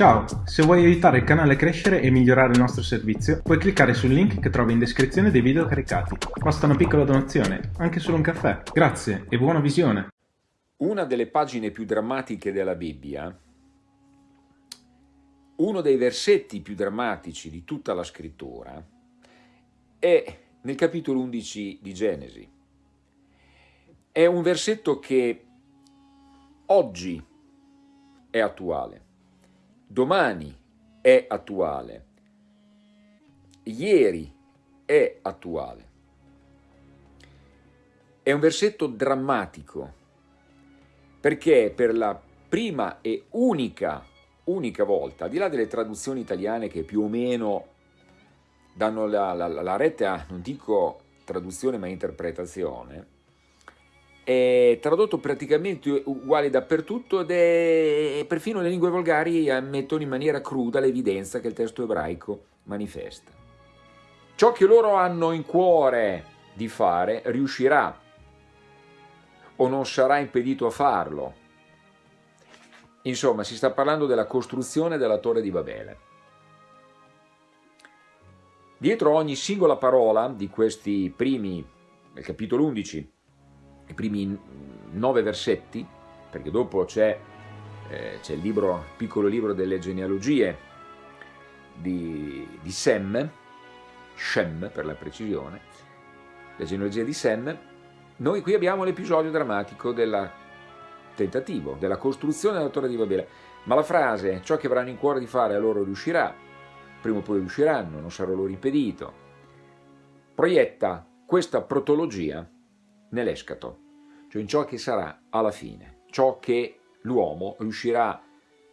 Ciao, se vuoi aiutare il canale a crescere e migliorare il nostro servizio, puoi cliccare sul link che trovi in descrizione dei video caricati. Basta una piccola donazione, anche solo un caffè. Grazie e buona visione! Una delle pagine più drammatiche della Bibbia, uno dei versetti più drammatici di tutta la scrittura, è nel capitolo 11 di Genesi. È un versetto che oggi è attuale domani è attuale, ieri è attuale. È un versetto drammatico, perché per la prima e unica, unica volta, al di là delle traduzioni italiane che più o meno danno la, la, la retta, non dico traduzione ma interpretazione, è tradotto praticamente uguale dappertutto ed è perfino le lingue volgari ammettono in maniera cruda l'evidenza che il testo ebraico manifesta. Ciò che loro hanno in cuore di fare riuscirà o non sarà impedito a farlo. Insomma, si sta parlando della costruzione della torre di Babele. Dietro ogni singola parola di questi primi, nel capitolo 11, i primi nove versetti, perché dopo c'è eh, il libro, piccolo libro delle genealogie di, di Sem, Shem per la precisione, la genealogia di Sem, noi qui abbiamo l'episodio drammatico del tentativo, della costruzione della torre di Babele, ma la frase, ciò che avranno in cuore di fare a loro riuscirà, prima o poi riusciranno, non sarà loro impedito, proietta questa protologia nell'escato, cioè in ciò che sarà alla fine, ciò che l'uomo riuscirà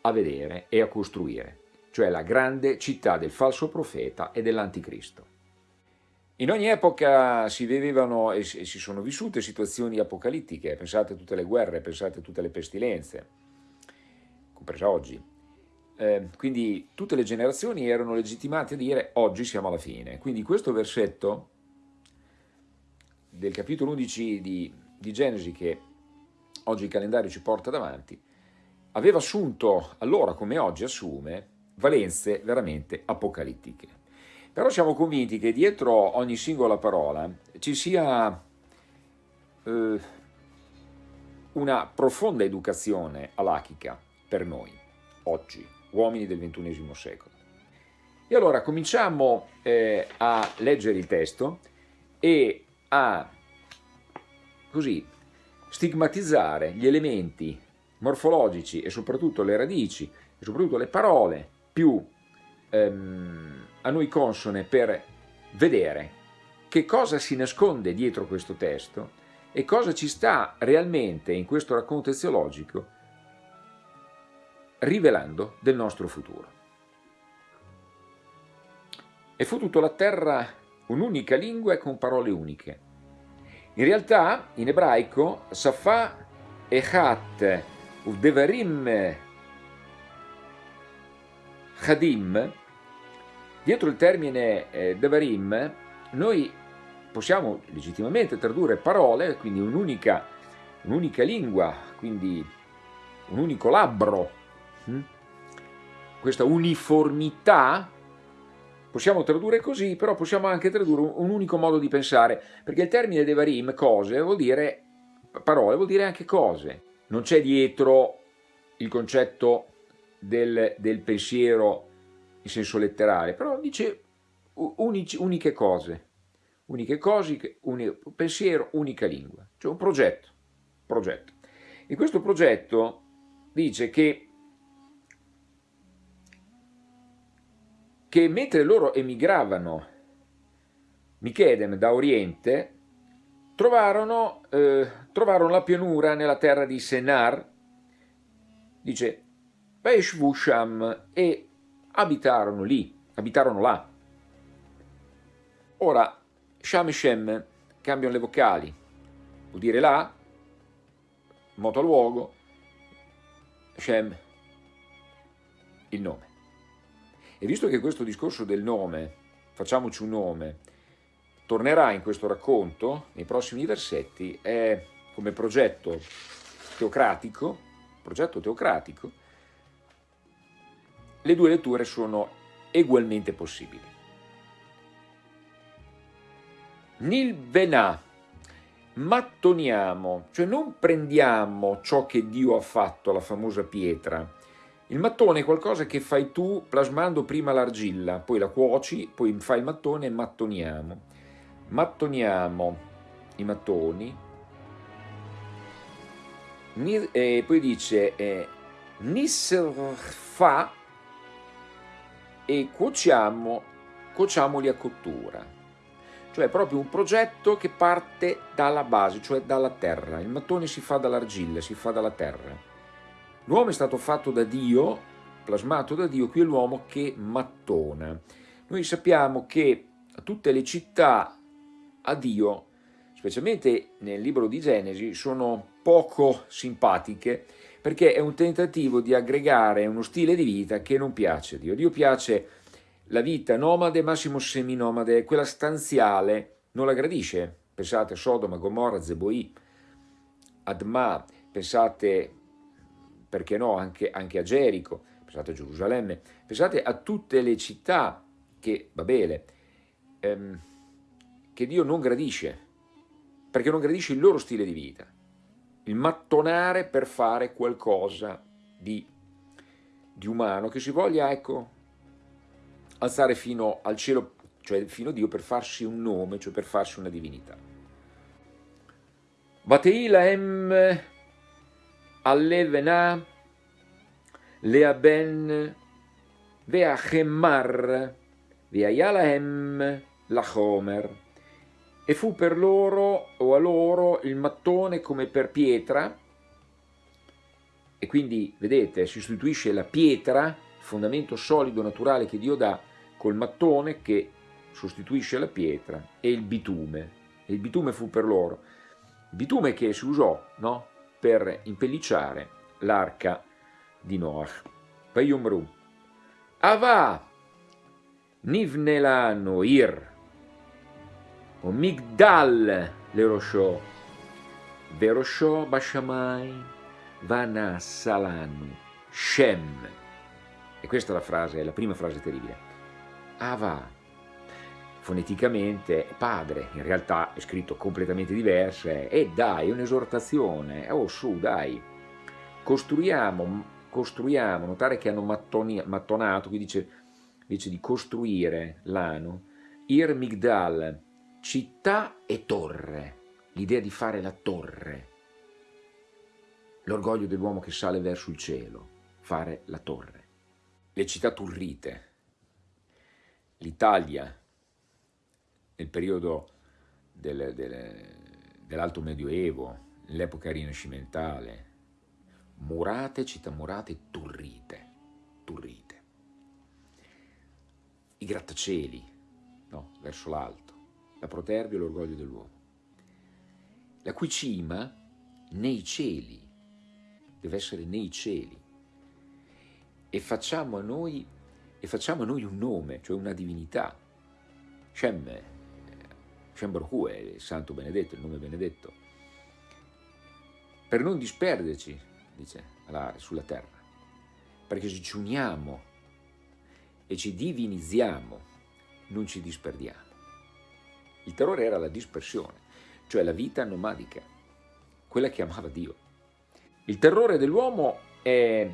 a vedere e a costruire, cioè la grande città del falso profeta e dell'anticristo. In ogni epoca si vivevano e si sono vissute situazioni apocalittiche, pensate a tutte le guerre, pensate a tutte le pestilenze, compresa oggi. Eh, quindi tutte le generazioni erano legittimate a dire oggi siamo alla fine. Quindi questo versetto del capitolo 11 di, di Genesi che oggi il calendario ci porta davanti, aveva assunto allora come oggi assume valenze veramente apocalittiche. Però siamo convinti che dietro ogni singola parola ci sia eh, una profonda educazione alachica per noi, oggi, uomini del XXI secolo. E allora cominciamo eh, a leggere il testo e a così stigmatizzare gli elementi morfologici e soprattutto le radici e soprattutto le parole più ehm, a noi consone per vedere che cosa si nasconde dietro questo testo e cosa ci sta realmente in questo racconto eziologico rivelando del nostro futuro. E fu tutta la terra un'unica lingua e con parole uniche. In realtà, in ebraico, Safa Echat Udevarim Chadim, dietro il termine eh, Devarim, noi possiamo legittimamente tradurre parole, quindi un'unica un lingua, quindi un unico labbro, hm? questa uniformità Possiamo tradurre così, però possiamo anche tradurre un unico modo di pensare, perché il termine devarim, cose, vuol dire parole, vuol dire anche cose. Non c'è dietro il concetto del, del, pensiero in senso letterale, però dice unici, uniche cose, uniche cose, un pensiero, unica lingua, cioè un progetto, progetto. In questo progetto dice che che mentre loro emigravano Michedem da Oriente, trovarono, eh, trovarono la pianura nella terra di Senar, dice, Sham, e abitarono lì, abitarono là. Ora, Sham e Shem cambiano le vocali, vuol dire là, moto luogo, Shem, il nome. E visto che questo discorso del nome, facciamoci un nome, tornerà in questo racconto, nei prossimi versetti, è come progetto teocratico, progetto teocratico, le due letture sono ugualmente possibili. Nil venà, mattoniamo, cioè non prendiamo ciò che Dio ha fatto, la famosa pietra. Il mattone è qualcosa che fai tu plasmando prima l'argilla, poi la cuoci, poi fai il mattone e mattoniamo. Mattoniamo i mattoni, e poi dice eh, fa e cuociamo, cuociamoli a cottura. Cioè è proprio un progetto che parte dalla base, cioè dalla terra. Il mattone si fa dall'argilla, si fa dalla terra. L'uomo è stato fatto da Dio, plasmato da Dio, qui è l'uomo che mattona. Noi sappiamo che tutte le città a Dio, specialmente nel libro di Genesi, sono poco simpatiche perché è un tentativo di aggregare uno stile di vita che non piace a Dio. A Dio piace la vita nomade, massimo seminomade, quella stanziale, non la gradisce. Pensate a Sodoma, Gomorra, Zeboi, Adma, pensate, perché no, anche, anche a Gerico, pensate a Gerusalemme, pensate a tutte le città che, Babele, ehm, che Dio non gradisce, perché non gradisce il loro stile di vita il mattonare per fare qualcosa di, di umano, che si voglia, ecco, alzare fino al cielo, cioè fino a Dio per farsi un nome, cioè per farsi una divinità. Bateila em allevena lea ben vea chemmar vea yala em la homer e fu per loro o a loro il mattone come per pietra, e quindi vedete sostituisce la pietra, fondamento solido naturale che Dio dà, col mattone che sostituisce la pietra e il bitume. E il bitume fu per loro. Il bitume che si usò no? per impellicciare l'arca di Noach. Vayumru. Ava Nivnela Noir o Migdal Lerosho Verosho Bashamai Vana Vanasalanu Shem. E questa è la frase, è la prima frase terribile. Ava foneticamente padre, in realtà è scritto completamente diverso, e dai, è un'esortazione, oh su, dai, costruiamo, costruiamo, notare che hanno mattoni, mattonato, qui dice, invece di costruire l'ano, Ir Migdal, città e torre, l'idea di fare la torre, l'orgoglio dell'uomo che sale verso il cielo, fare la torre. Le città turrite, l'Italia nel periodo del, del, dell'Alto Medioevo, nell'epoca rinascimentale, murate, città murate, turrite, turrite. I grattacieli, no, verso l'alto la protervia e l'orgoglio dell'uomo. La cui cima nei cieli, deve essere nei cieli, e facciamo a noi, e facciamo a noi un nome, cioè una divinità. Shem, Shem Baruch è il santo benedetto, il nome benedetto, per non disperderci, dice, sulla terra, perché se ci uniamo e ci divinizziamo, non ci disperdiamo. Il terrore era la dispersione, cioè la vita nomadica, quella che amava Dio. Il terrore dell'uomo è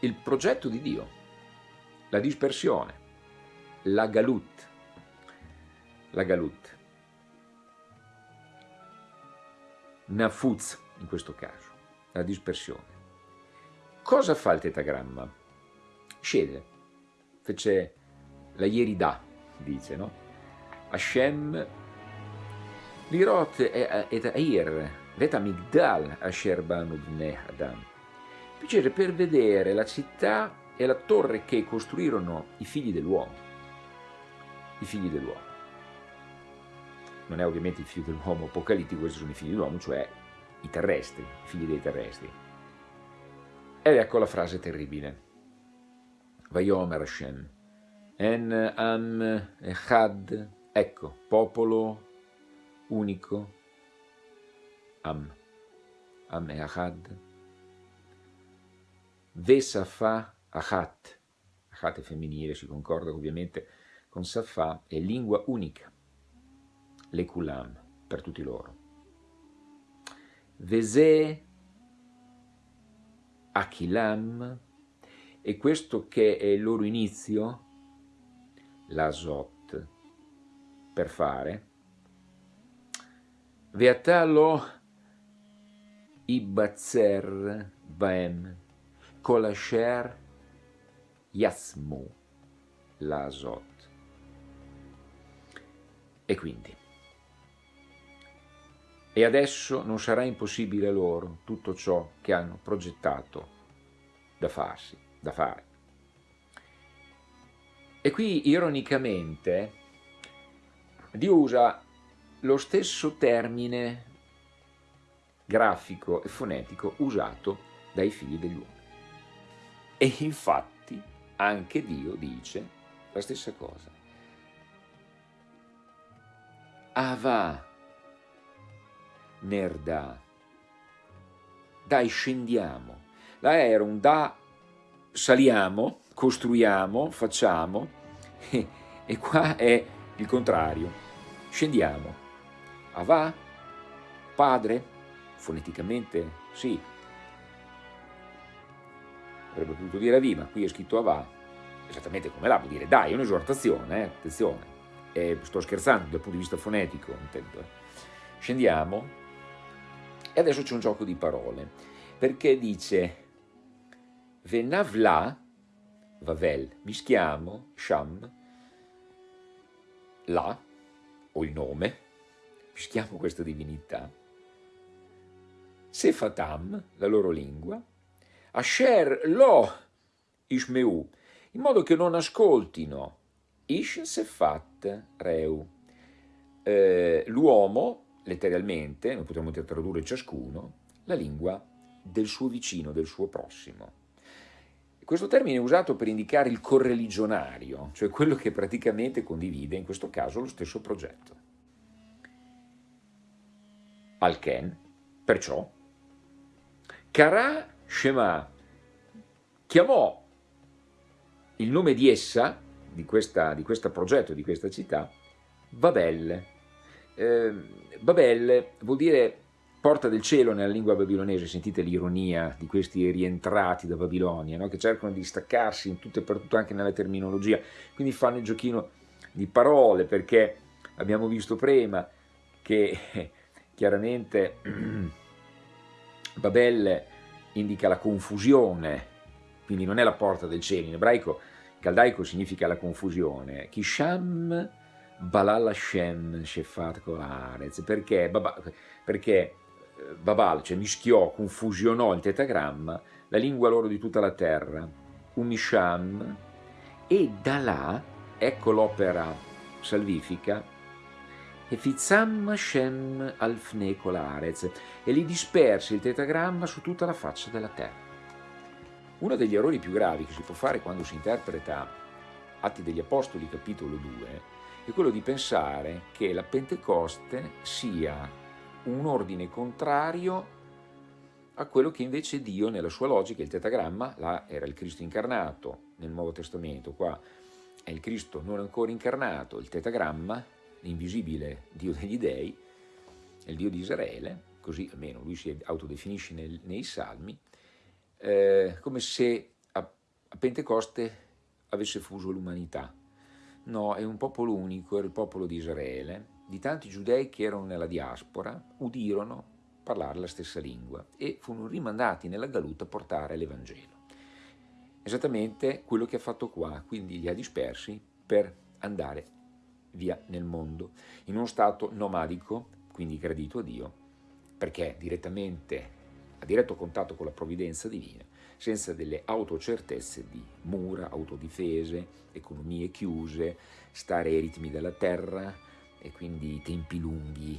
il progetto di Dio, la dispersione, la galut, la galut. Nafuz in questo caso, la dispersione. Cosa fa il tetagramma? Scende, fece la ierida, dice, no? Hashem lirot et air, vet amigdal asher banu bnei Adam. Piacere per vedere la città e la torre che costruirono i figli dell'uomo. I figli dell'uomo. Non è ovviamente i figli dell'uomo apocalittico, questi sono i figli dell'uomo, cioè i terrestri, i figli dei terrestri. Ed ecco la frase terribile. Vayomer Hashem. En am echad Ecco, popolo unico, Am, Am e Ahad, Vesafa Achat, Achat è femminile, si concorda ovviamente con Safà, è lingua unica, le kulam, per tutti loro. Vese Achilam, e questo che è il loro inizio, l'Azot, per fare, Veatalo Ibatzer Baem, Kolasher Yasmu, l'Azot. E quindi, e adesso non sarà impossibile loro tutto ciò che hanno progettato da farsi, da fare. E qui, ironicamente, Dio usa lo stesso termine grafico e fonetico usato dai figli degli uomini. E infatti anche Dio dice la stessa cosa. Ava nerda. Dai, scendiamo. Là era un da saliamo, costruiamo, facciamo, e, e qua è il contrario. Scendiamo. Ava, padre, foneticamente sì. Avrebbe potuto dire Avi, ma qui è scritto Ava, esattamente come là, vuol dire dai, è un'esortazione, eh? attenzione. Eh, sto scherzando dal punto di vista fonetico, intendo. Scendiamo, e adesso c'è un gioco di parole, perché dice Venavla, Vavel, mischiamo, Sham, la, o il nome, mischiamo questa divinità, Sefatam, la loro lingua, Asher lo Ishmeu, in modo che non ascoltino Ish Sefat Reu, eh, l'uomo letteralmente, noi potremmo tradurre ciascuno, la lingua del suo vicino, del suo prossimo. Questo termine è usato per indicare il correligionario, cioè quello che praticamente condivide, in questo caso, lo stesso progetto. Alken, perciò, Kara Shema chiamò il nome di essa, di, questa, di questo progetto, di questa città, Babel, eh, Babel vuol dire porta del cielo nella lingua babilonese, sentite l'ironia di questi rientrati da Babilonia, no? che cercano di staccarsi in tutto e per tutto anche nella terminologia, quindi fanno il giochino di parole perché abbiamo visto prima che chiaramente Babel indica la confusione, quindi non è la porta del cielo, in ebraico caldaico significa la confusione, Kisham Balal Hashem Shefat Kolarez, perché, perché eh, Babal, cioè mischiò, confusionò il tetagramma, la lingua loro di tutta la terra, Umisham, e da là, ecco l'opera salvifica, e Fizam Shem Alfne Kolarez, e li disperse il tetagramma su tutta la faccia della terra. Uno degli errori più gravi che si può fare quando si interpreta Atti degli Apostoli capitolo 2 è quello di pensare che la Pentecoste sia un ordine contrario a quello che invece Dio nella sua logica, il tetagramma, là era il Cristo incarnato nel Nuovo Testamento, qua è il Cristo non ancora incarnato, il tetagramma, l'invisibile Dio degli dei, il Dio di Israele, così almeno lui si autodefinisce nel, nei Salmi, eh, come se a, a Pentecoste avesse fuso l'umanità, No, è un popolo unico, era il popolo di Israele. Di tanti giudei che erano nella diaspora, udirono parlare la stessa lingua e furono rimandati nella galuta a portare l'Evangelo. Esattamente quello che ha fatto qua, quindi li ha dispersi per andare via nel mondo, in uno stato nomadico, quindi gradito a Dio, perché direttamente, a diretto contatto con la provvidenza divina, senza delle autocertezze di mura, autodifese, economie chiuse, stare ai ritmi della terra e quindi tempi lunghi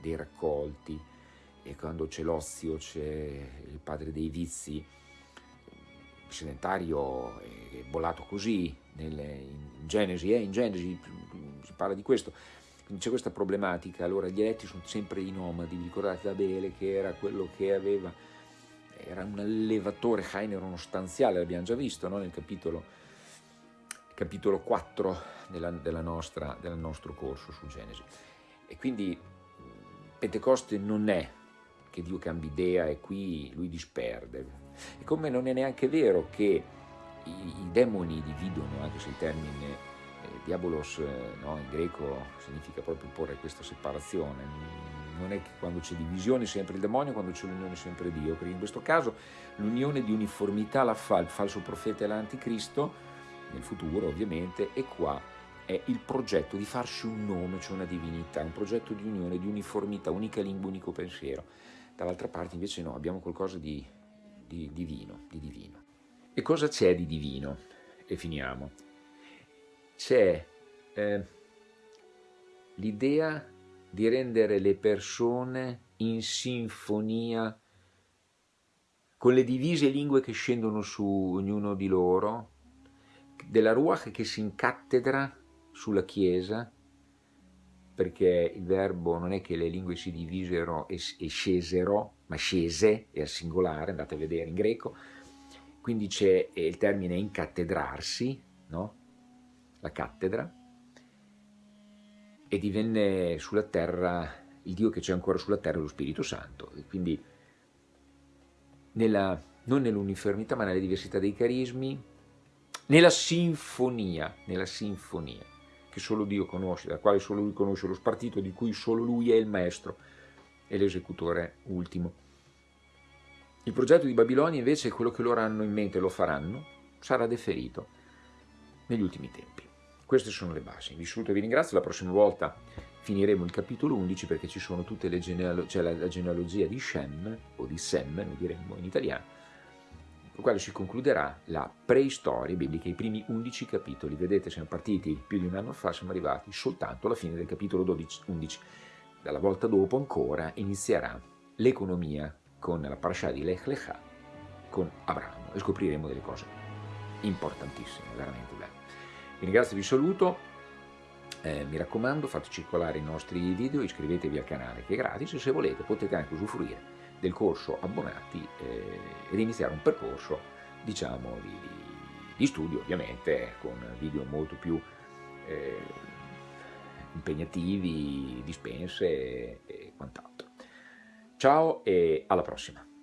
dei raccolti. E quando c'è l'ozio c'è il padre dei vizi, il sedentario è bollato così, nelle, in Genesi, eh, in Genesi si parla di questo, quindi c'è questa problematica, allora gli eletti sono sempre i nomadi, vi ricordate Abele che era quello che aveva era un allevatore, Hain era uno stanziale, l'abbiamo già visto no? nel capitolo capitolo 4 della, della nostra, del nostro corso su Genesi. E quindi Pentecoste non è che Dio cambi idea e qui lui disperde. E come non è neanche vero che i, i demoni dividono, anche se il termine eh, diabolos eh, no, in greco significa proprio porre questa separazione. Non è che quando c'è divisione sempre il demonio, quando c'è l'unione sempre Dio, perché in questo caso l'unione di uniformità la fa il falso profeta e l'anticristo, nel futuro ovviamente, e qua è il progetto di farsi un nome, cioè una divinità, un progetto di unione, di uniformità, unica lingua, unico pensiero. Dall'altra parte invece no, abbiamo qualcosa di, di divino, di divino. E cosa c'è di divino? E finiamo. C'è eh, l'idea di rendere le persone in sinfonia con le divise lingue che scendono su ognuno di loro, della Ruach che si incattedra sulla Chiesa, perché il verbo non è che le lingue si divisero e, scesero, ma scese, è al singolare, andate a vedere in greco, quindi c'è il termine incattedrarsi, no? la cattedra, e divenne sulla terra, il Dio che c'è ancora sulla terra lo Spirito Santo, e quindi nella, non nell'uniformità ma nella diversità dei carismi, nella sinfonia, nella sinfonia che solo Dio conosce, da quale solo Lui conosce lo spartito, di cui solo Lui è il maestro e l'esecutore ultimo. Il progetto di Babilonia invece quello che loro hanno in mente, lo faranno, sarà deferito negli ultimi tempi. Queste sono le basi. Vi saluto e vi ringrazio, la prossima volta finiremo il capitolo 11 perché ci sono tutte le genealogie, cioè la, la genealogia di Shem, o di Sem, noi diremmo in italiano, con quale si concluderà la preistoria biblica, i primi 11 capitoli. Vedete, siamo partiti più di un anno fa, siamo arrivati soltanto alla fine del capitolo 12, 11. Dalla volta dopo ancora inizierà l'economia con la parasha di Lech Lecha, con Abramo, e scopriremo delle cose importantissime, veramente belle. Vi ringrazio vi saluto, eh, mi raccomando fate circolare i nostri video, iscrivetevi al canale che è gratis e se volete potete anche usufruire del corso abbonati eh, ed iniziare un percorso diciamo di, di, di, studio ovviamente con video molto più eh, impegnativi, dispense e, e quant'altro. Ciao e alla prossima!